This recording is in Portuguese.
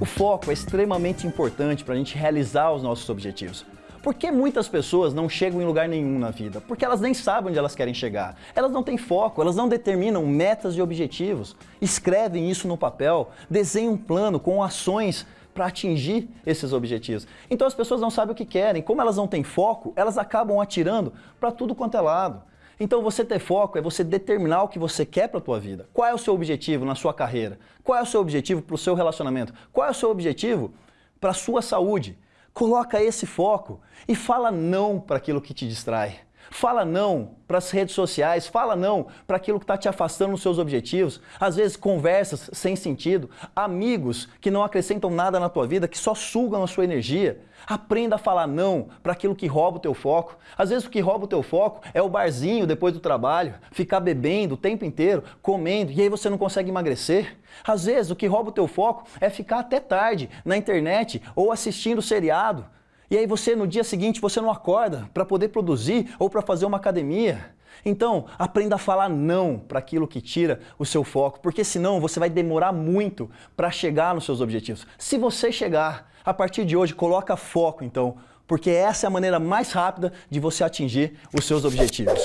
O foco é extremamente importante para a gente realizar os nossos objetivos. Por que muitas pessoas não chegam em lugar nenhum na vida? Porque elas nem sabem onde elas querem chegar. Elas não têm foco, elas não determinam metas e objetivos. Escrevem isso no papel, desenham um plano com ações para atingir esses objetivos. Então as pessoas não sabem o que querem. Como elas não têm foco, elas acabam atirando para tudo quanto é lado. Então você ter foco é você determinar o que você quer para a tua vida. Qual é o seu objetivo na sua carreira? Qual é o seu objetivo para o seu relacionamento? Qual é o seu objetivo para a sua saúde? Coloca esse foco e fala não para aquilo que te distrai. Fala não para as redes sociais, fala não para aquilo que está te afastando dos seus objetivos. Às vezes conversas sem sentido, amigos que não acrescentam nada na tua vida, que só sugam a sua energia. Aprenda a falar não para aquilo que rouba o teu foco. Às vezes o que rouba o teu foco é o barzinho depois do trabalho, ficar bebendo o tempo inteiro, comendo, e aí você não consegue emagrecer. Às vezes o que rouba o teu foco é ficar até tarde na internet ou assistindo seriado. E aí você, no dia seguinte, você não acorda para poder produzir ou para fazer uma academia. Então, aprenda a falar não para aquilo que tira o seu foco, porque senão você vai demorar muito para chegar nos seus objetivos. Se você chegar, a partir de hoje, coloca foco então, porque essa é a maneira mais rápida de você atingir os seus objetivos.